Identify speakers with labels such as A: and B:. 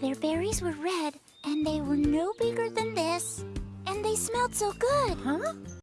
A: Their berries were red, and they were no bigger than this. And they smelled so good.
B: Huh?